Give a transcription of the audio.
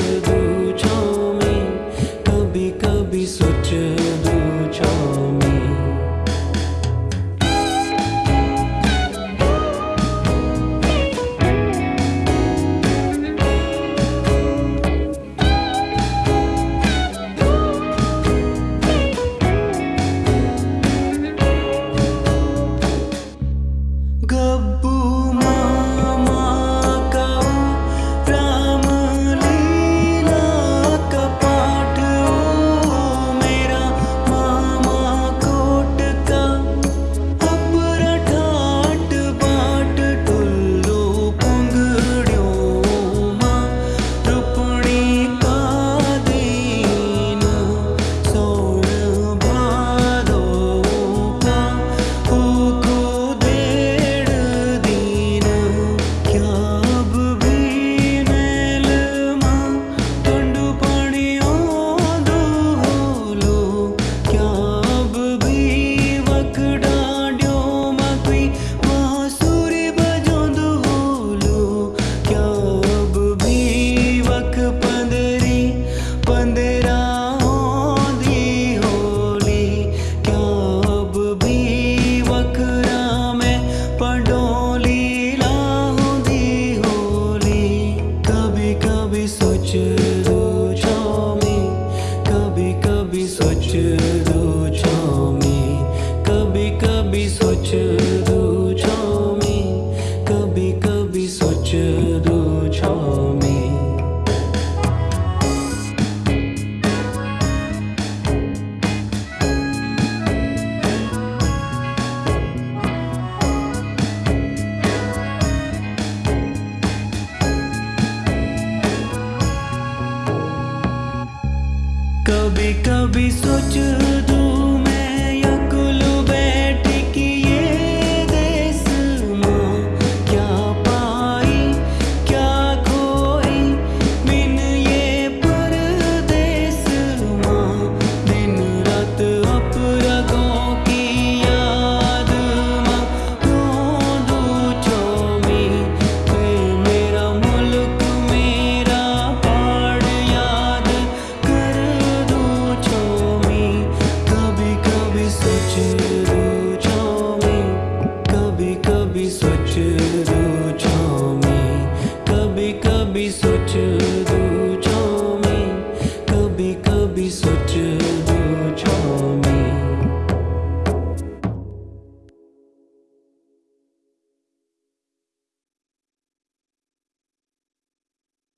do कभी कभी सोचता switches.